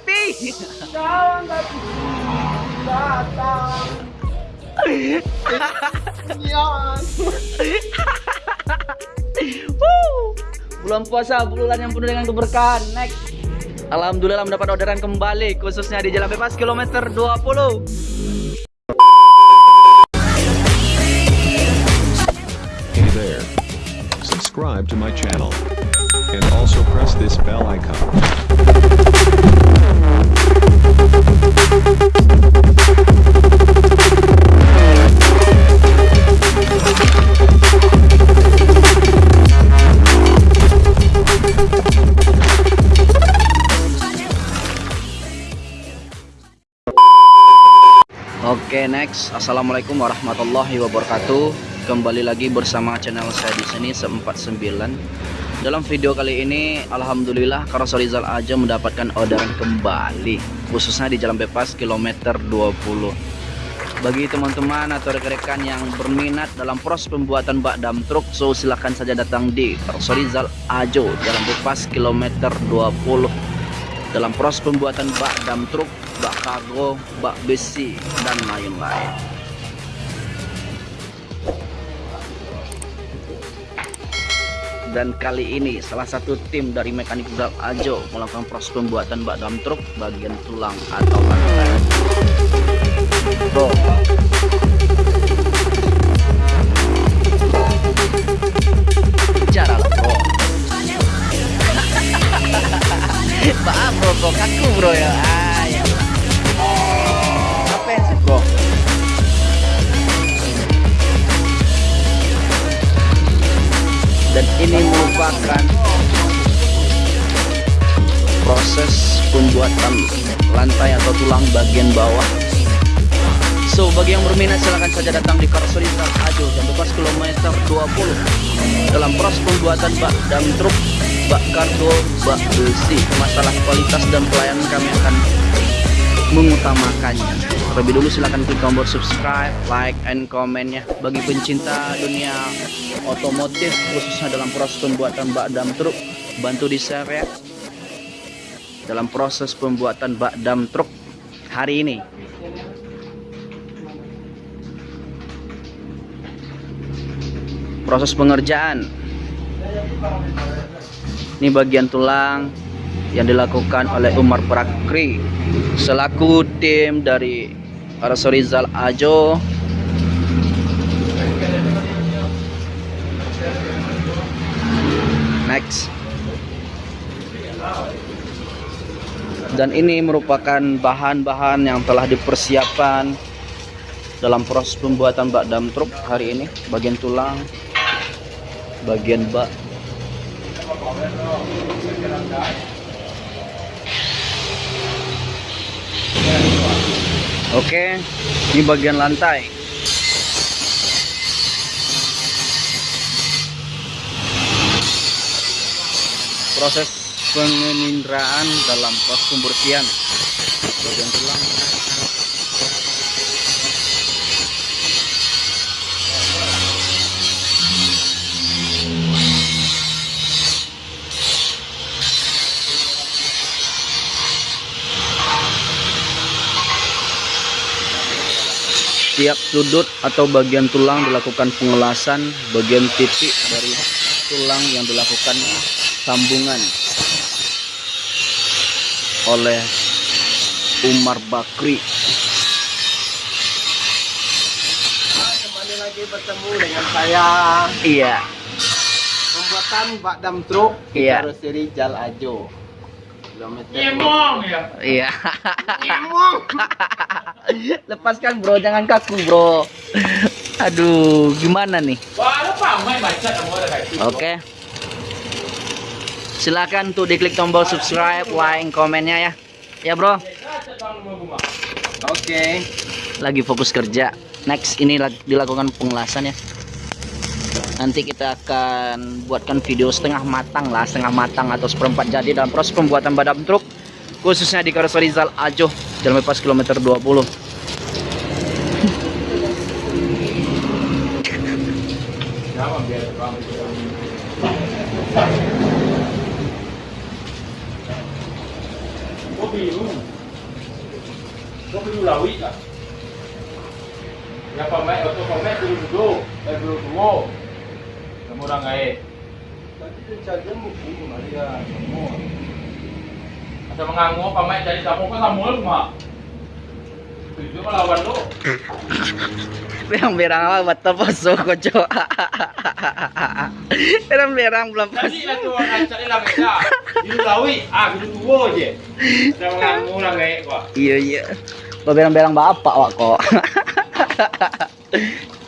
happy. Datang. Bulan puasa, bulan yang penuh dengan keberkahan. Next. Alhamdulillah mendapat orderan kembali khususnya di Jalan Bebas kilometer 20. Hey there. Subscribe to my channel. And also press this bell icon. Oke, next. Assalamualaikum warahmatullahi wabarakatuh. Kembali lagi bersama channel saya di sini 49. Dalam video kali ini, alhamdulillah Karosorizal aja mendapatkan orderan kembali, khususnya di Jalan Bebas kilometer 20. Bagi teman-teman atau rekan-rekan yang berminat dalam proses pembuatan bak dam truk, so silahkan saja datang di Karosorizal Ajo Jalan Bebas kilometer 20 dalam proses pembuatan bak dam truk, bak kargo, bak besi, dan lain-lain. Dan kali ini salah satu tim dari mekanik Zal Ajo melakukan proses pembuatan bak dam truk bagian tulang atau lantai. Bro. Maaf bro, bro, kaku bro ya. Dan ini merupakan proses pembuatan lantai atau tulang bagian bawah. So, bagi yang berminat silahkan saja datang di Karsorizal Ajo jam bebas kilometer 20 dalam proses pembuatan bak dam truk, bak kargo, bak besi. Masalah kualitas dan pelayanan kami akan mengutamakannya. Terlebih dulu silahkan klik tombol subscribe, like, and komennya. Bagi pencinta dunia otomotif khususnya dalam proses pembuatan bak dam truk, bantu di share ya. Dalam proses pembuatan bak dam truk hari ini proses pengerjaan ini bagian tulang yang dilakukan oleh Umar Prakri selaku tim dari Arsorizal Ajo. Next. Dan ini merupakan bahan-bahan yang telah dipersiapkan dalam proses pembuatan bak dam truk hari ini. Bagian tulang bagian bak Oke, ini bagian lantai. Proses penginderaan dalam proses pembersihan bagian tulang. Tiap sudut atau bagian tulang dilakukan pengelasan bagian titik dari tulang yang dilakukan sambungan oleh Umar Bakri. Kembali lagi bertemu dengan saya. Iya, Pembuatan bak dam truk di Iya. karoseri Jal Ajo. Kilometer. iya. Ngomong. Lepaskan bro, jangan kaku bro. Aduh, gimana nih? Oke. Silakan tuh diklik tombol subscribe, like, komennya ya. Ya bro, Oke. lagi fokus kerja. Next ini dilakukan pengelasan ya. Nanti kita akan buatkan video setengah matang lah, setengah matang atau seperempat jadi dalam proses pembuatan badam truk khususnya di Karosserizal Ajo Jalan Bebas kilometer 20. lawi lah. Ya pamer atau pamer dulu dulu, eh dulu dulu. Kamu orang air. Tadi tu saja muku Maria semua. Atau mengangu pamer jadi kamu kan kamu rumah. Tujuh melawan lu. Berang-berang apa betul poso koco. Berang-berang belum pas. Jadi lah tu orang cari lah beda. Dulu lawi, ah dulu dulu je. Ada mengangu orang air kok. Iya iya. Lo berang-berang bapak wak kok.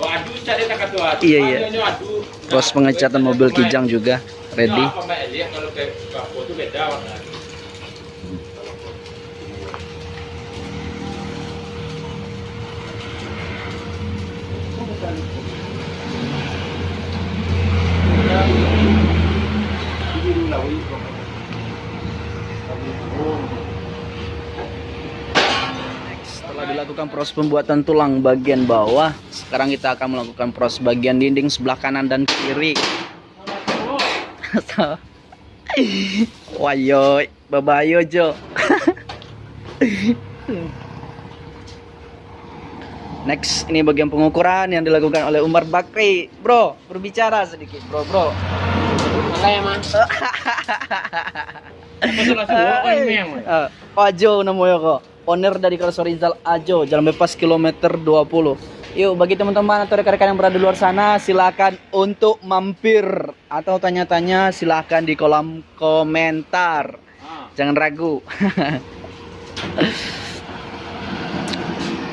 Wah aduh cari tak aduh. Iya, iya. Proses pengecatan mobil kijang juga ready. Kalau tu beda warna. Setelah dilakukan proses pembuatan tulang bagian bawah, sekarang kita akan melakukan proses bagian dinding sebelah kanan dan kiri. Wayo, babayo Jo. Next, ini bagian pengukuran yang dilakukan oleh Umar Bakri. Bro, berbicara sedikit, bro, bro. Memang. Eh, Ajo namanya kok. Owner dari Kalso Rizal Ajo, jalan bebas kilometer 20. Yuk, bagi teman-teman atau rekan-rekan yang berada di luar sana, silakan untuk mampir atau tanya-tanya silakan di kolom komentar. Ah. Jangan ragu.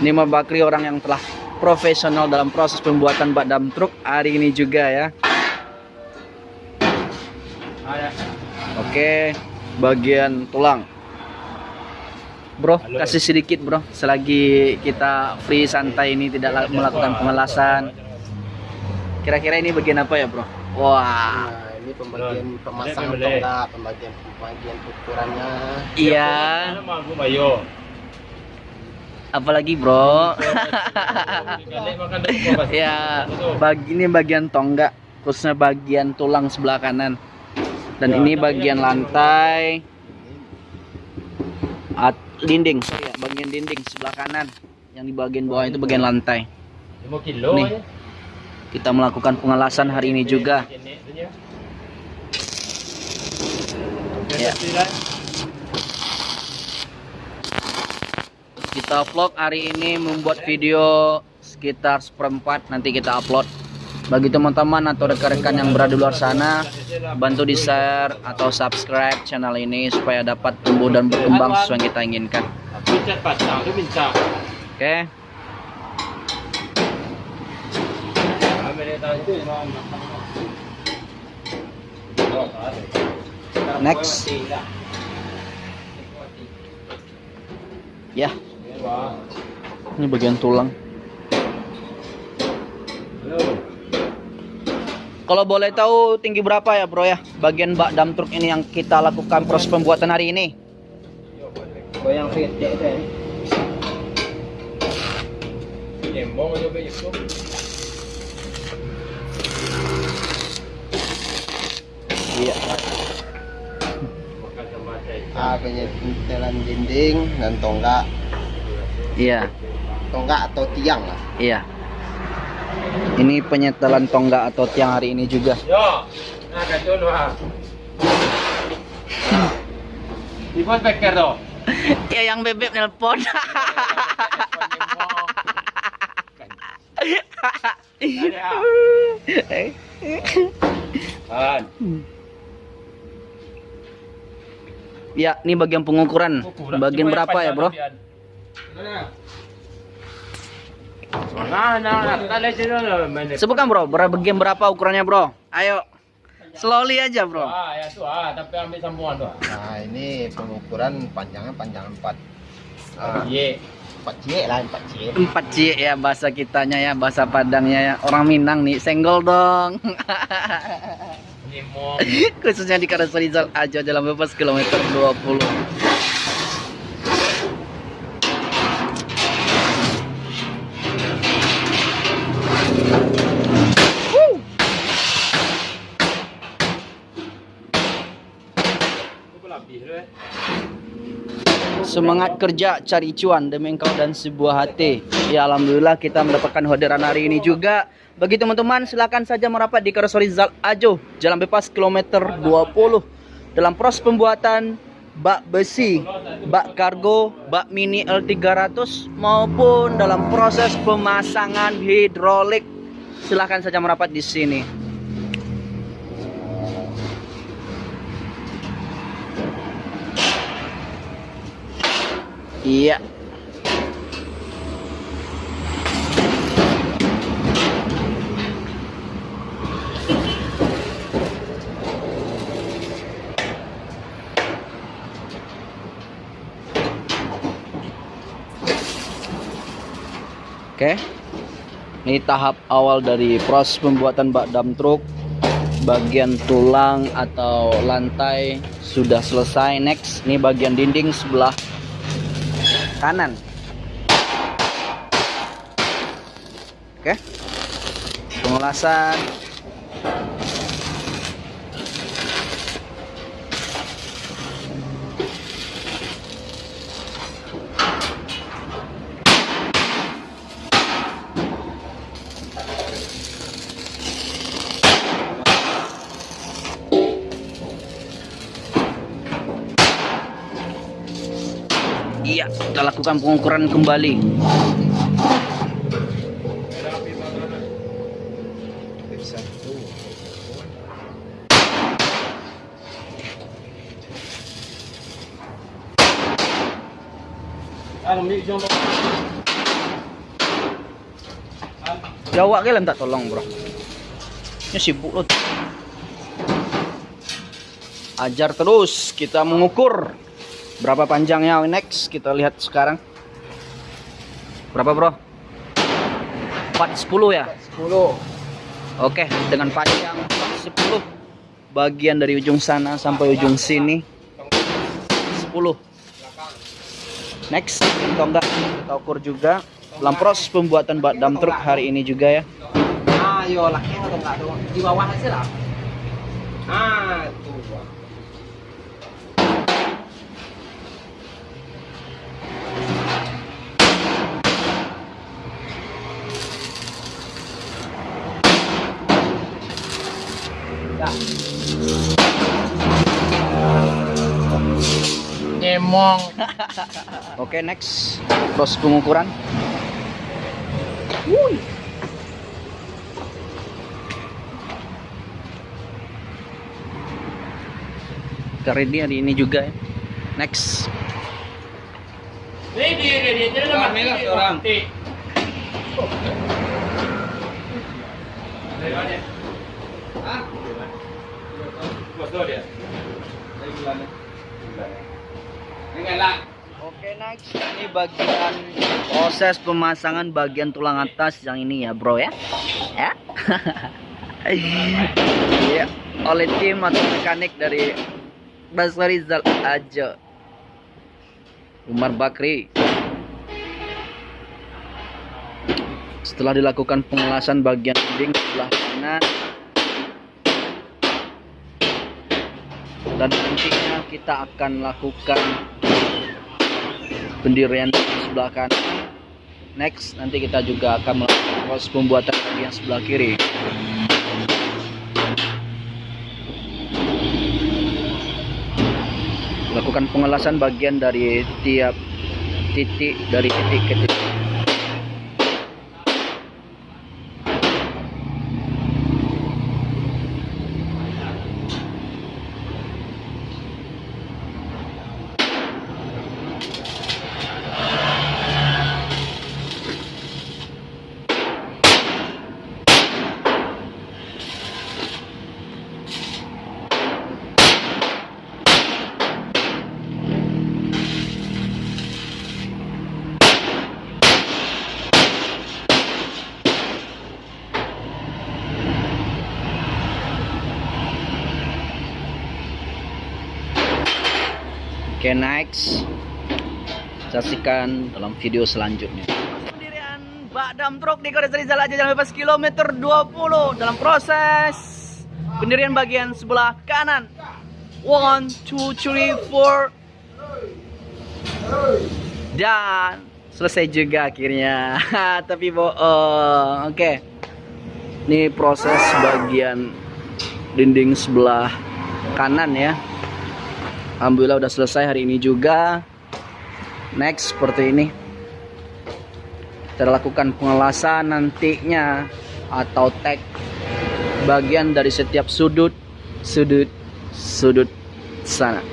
Ini Mas Bakri orang yang telah profesional dalam proses pembuatan bak dam truk hari ini juga ya. Ah, ya. Oke, bagian tulang. Bro, Halo. kasih sedikit bro, selagi kita free santai ini tidak la- melakukan pengelasan. Kira-kira ini bagian apa ya bro? Wah, Nah, ini pembagian pemasang Boleh, boleh. tonggak, pembagian pembagian ukurannya. iya. Bayo. Apalagi bro? Ya, bagi ini bagian tonggak, khususnya bagian tulang sebelah kanan. Dan Ya, ini bagian lantai, at, dinding, sorry ya, bagian dinding sebelah kanan. Yang di bagian bawah itu bagian lantai. 5 kilo Nih. aja. Kita melakukan pengelasan hari ini juga. Ya. Ya. Kita vlog hari ini membuat video sekitar seperempat nanti kita upload. Bagi teman-teman atau rekan-rekan yang berada di luar sana, bantu di share atau subscribe channel ini supaya dapat tumbuh dan berkembang sesuai yang kita inginkan. Oke, ada. next. Ya, Wah. ini bagian tulang. Kalau boleh tahu tinggi berapa ya bro ya bagian bak dam truk ini yang kita lakukan proses pembuatan hari ini? Goyang fit. Nyembong aja be itu. Iya. Sama saya. Ah, penyetelan dinding dan tonggak, Iya, tonggak atau tiang lah. iya. Ini penyetelan tonggak atau tiang hari ini juga. Yo. Nah, ah. Pos beker tu. ya yang bebek nelpon. Kan. ya, ini bagian pengukuran. Bagian berapa ya, Bro? Nah, nah, nah, tadi sini lah, mana? Sebutkan, Bro. Berapa bagian berapa ukurannya, Bro? Ayo. Slowly aja, Bro. Ah, ya ah, tapi ambil sambungan tu. Nah, ini pengukuran panjangnya panjang 4 ah, Ye. 4 cie lah, 4 cie. Empat C ya bahasa kitanya ya, bahasa Padangnya ya. Orang Minang nih, senggol dong. Khususnya di Karas Rizal aja jalan bebas kilometer 20. Semangat kerja cari cuan demi engkau dan sebuah hati. Ya alhamdulillah kita mendapatkan orderan hari ini juga. Bagi teman-teman silakan saja merapat di Karoseri Zal Ajo, Jalan Bebas kilometer 20. Dalam proses pembuatan bak besi, bak kargo, bak mini L300 maupun dalam proses pemasangan hidrolik. Silahkan saja merapat di sini. Iya. Oke. Ini tahap awal dari proses pembuatan bak dam truk. Bagian tulang atau lantai sudah selesai. Next, ini bagian dinding sebelah kanan. Oke. Pengelasan. Kita lakukan pengukuran kembali. Jawab ke tak tolong, Bro. Ini sibuk loh. Ajar terus, kita mengukur berapa panjangnya next kita lihat sekarang. Berapa, Bro? 410 ya? 10. Oke, dengan panjang 10 bagian dari ujung sana sampai ujung sini 10. Next, tonggak kita ukur juga dalam proses pembuatan bak dam truk hari ini juga ya. Ah, yo laki atau enggak tuh? Di bawah aja lah. Ah, tuh. Nyemong. Oke, next proses pengukuran. Kita ready hari ini juga ya. Next. Ready, ready. Jadi dah mati. Merah, orang. Dari mana? Ah, Bos tu dia. Dari bulan ni. Dengan lah. Oke next. Ini bagian proses pemasangan bagian tulang atas yang ini ya bro ya. Ya. Iya, oleh tim atau mekanik dari Basri Zal aja. Umar Bakri. Setelah dilakukan pengelasan bagian dinding sebelah kanan. Dan nantinya kita akan lakukan pendirian di sebelah kanan. Next nanti kita juga akan melakukan proses pembuatan bagian sebelah kiri. Lakukan pengelasan bagian dari tiap titik dari titik ke titik Oke next Saksikan dalam video selanjutnya Pendirian bak dam truk di Korea Rizal aja jalan bebas kilometer 20 Dalam proses Pendirian bagian sebelah kanan One, two, three, four Dan selesai juga akhirnya. Tapi bohong. Oke. Ini proses bagian dinding sebelah kanan ya. Alhamdulillah udah selesai hari ini juga. Next seperti ini. Kita lakukan pengelasan nantinya atau tag bagian dari setiap sudut sudut sudut sana.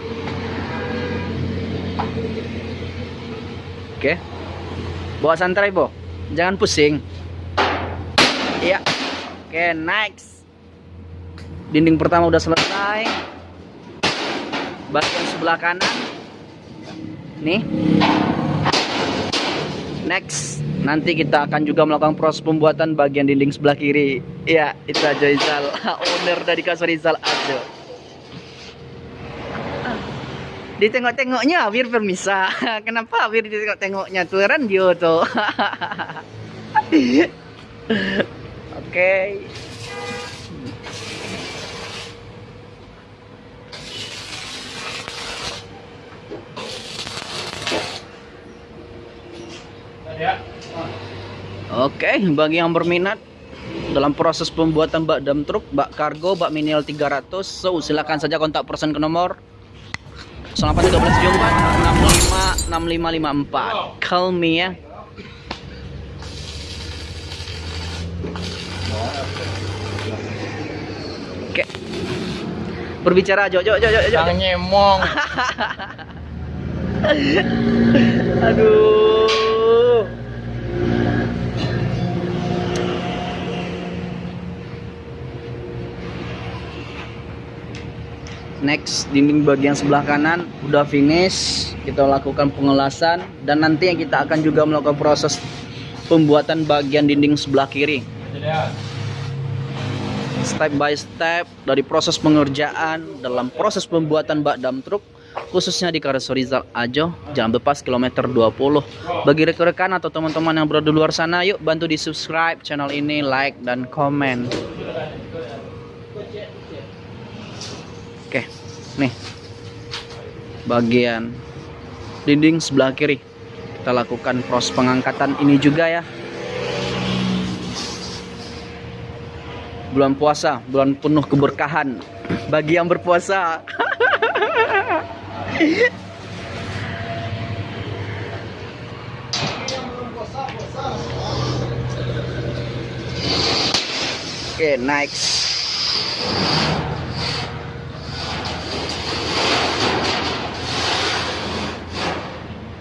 Oke. Bawa santai, Bo. Jangan pusing. Iya. Oke, next. Dinding pertama udah selesai. Bagian sebelah kanan. Nih. Next, nanti kita akan juga melakukan proses pembuatan bagian dinding sebelah kiri. Iya, itu aja Rizal, owner dari kasur Rizal Ajo. Ditengok-tengoknya biar permisa. Kenapa biar ditengok-tengoknya tuh radio tuh. Oke. Ya. Oke, bagi yang berminat dalam proses pembuatan bak dam truk, bak kargo, bak minial 300, so silakan saja kontak person ke nomor 0813 jumpa 65 6554. Call me ya. Oke. Berbicara, Jo, Jo, Jo, Jo, Jo. Jangan nyemong. Aduh. Next, dinding bagian sebelah kanan udah finish. Kita lakukan pengelasan dan nanti yang kita akan juga melakukan proses pembuatan bagian dinding sebelah kiri. Step by step dari proses pengerjaan dalam proses pembuatan bak dam truk khususnya di Kareso Rizal Ajo Jalan Bepas kilometer 20 bagi rekan-rekan atau teman-teman yang berada di luar sana yuk bantu di subscribe channel ini like dan komen nih. Bagian dinding sebelah kiri. Kita lakukan proses pengangkatan ini juga ya. Bulan puasa bulan penuh keberkahan. Bagi yang berpuasa. Oke, next.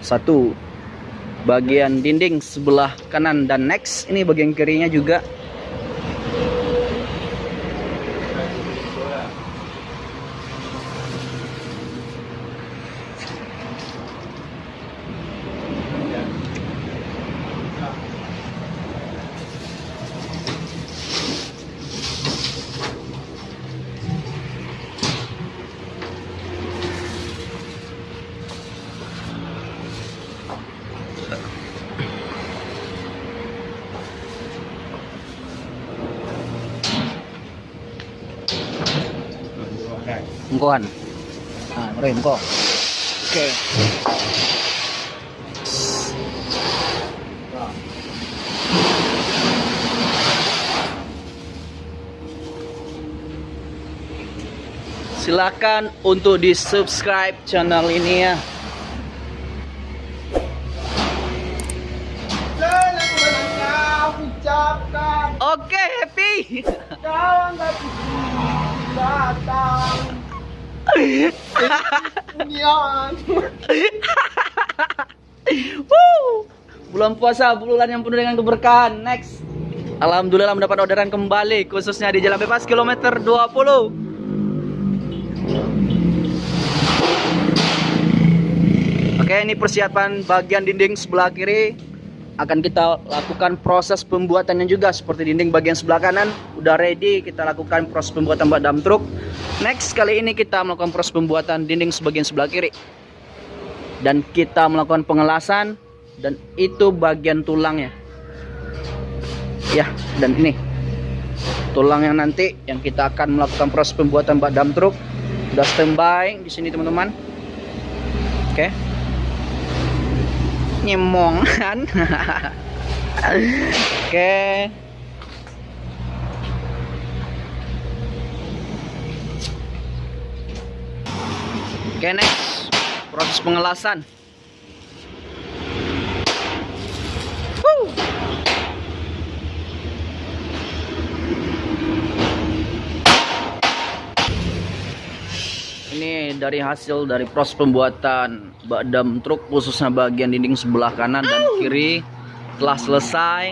Satu. Bagian dinding sebelah kanan dan next. Ini bagian kirinya juga Engkoan. Ah, rem kok. Oke. Silakan untuk di subscribe channel ini ya. Oke, happy. Jangan lagi datang Bulan puasa, bulan yang penuh dengan keberkahan. Next. Alhamdulillah mendapat orderan kembali khususnya di Jalan Bebas kilometer 20. Oke, ini persiapan bagian dinding sebelah kiri akan kita lakukan proses pembuatannya juga seperti dinding bagian sebelah kanan. Udah ready kita lakukan proses pembuatan bak dam truk. Next kali ini kita melakukan proses pembuatan dinding sebagian sebelah kiri. Dan kita melakukan pengelasan dan itu bagian tulangnya. Ya dan ini. Tulang yang nanti yang kita akan melakukan proses pembuatan bak dam truk. Udah standby di sini teman-teman. Oke nyemongan oke. Oke next. Proses pengelasan. Woo. ini dari hasil dari proses pembuatan bak dam truk khususnya bagian dinding sebelah kanan dan kiri telah selesai.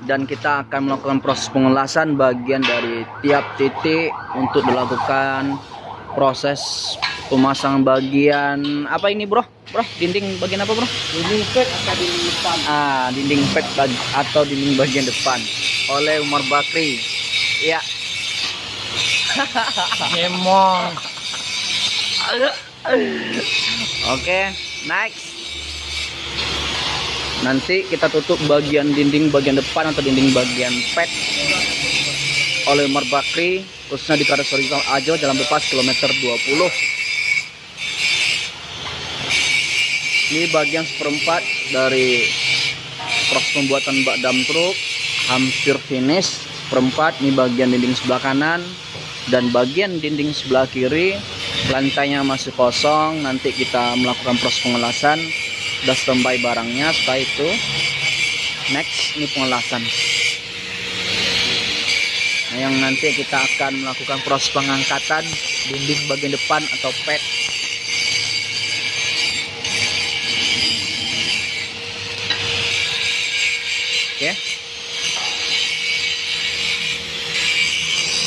Dan kita akan melakukan proses pengelasan bagian dari tiap titik untuk dilakukan proses pemasangan bagian. Apa ini bro? Bro dinding bagian apa bro? Dinding pet atau dinding depan. ah dinding pet bag- atau dinding bagian depan. Oleh Umar Bakri. Ya. Nyemong. Oke, next. Nanti kita tutup bagian dinding bagian depan atau dinding bagian pet oleh Umar Bakri khususnya di Karas Horizontal Ajo jalan bebas kilometer 20. Ini bagian seperempat dari proses pembuatan bak dam truk hampir finish seperempat ini bagian dinding sebelah kanan dan bagian dinding sebelah kiri lantainya masih kosong nanti kita melakukan proses pengelasan. Udah standby barangnya setelah itu next ini pengelasan. Nah, yang nanti kita akan melakukan proses pengangkatan dinding bagian depan atau pet oke.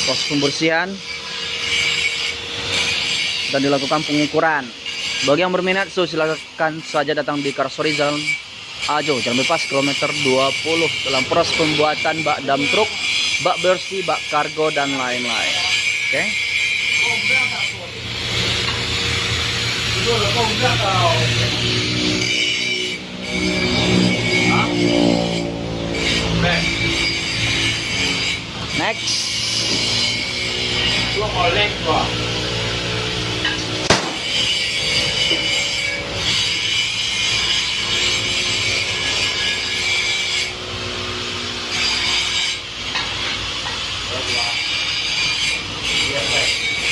Proses pembersihan dan dilakukan pengukuran. Bagi yang berminat, so silakan saja datang di Karsorizal Ajo, Jalan Bebas kilometer 20 dalam proses pembuatan bak dam truk, bak bersih, bak kargo dan lain-lain. Oke. Next. Lu oleng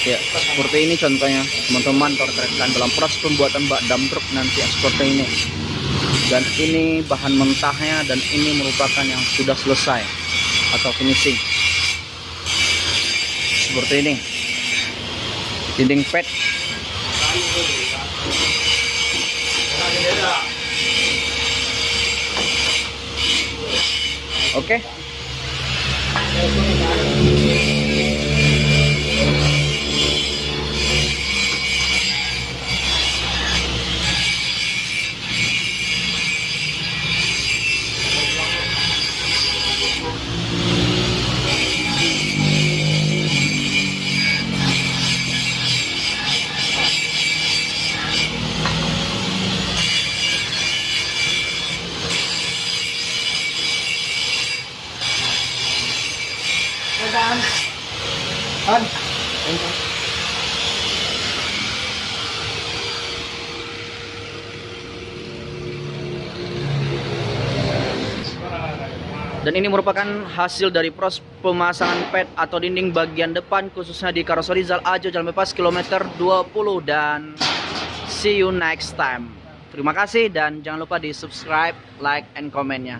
Ya, seperti ini contohnya teman-teman terkait dalam proses pembuatan bak dam truk nanti seperti ini. Dan ini bahan mentahnya dan ini merupakan yang sudah selesai atau finishing. Seperti ini. Dinding pet Oke. Thank. Dan ini merupakan hasil dari proses pemasangan pet atau dinding bagian depan khususnya di Karosorizal Ajo Jalan Bebas kilometer 20 dan see you next time. Terima kasih dan jangan lupa di subscribe, like, and komennya.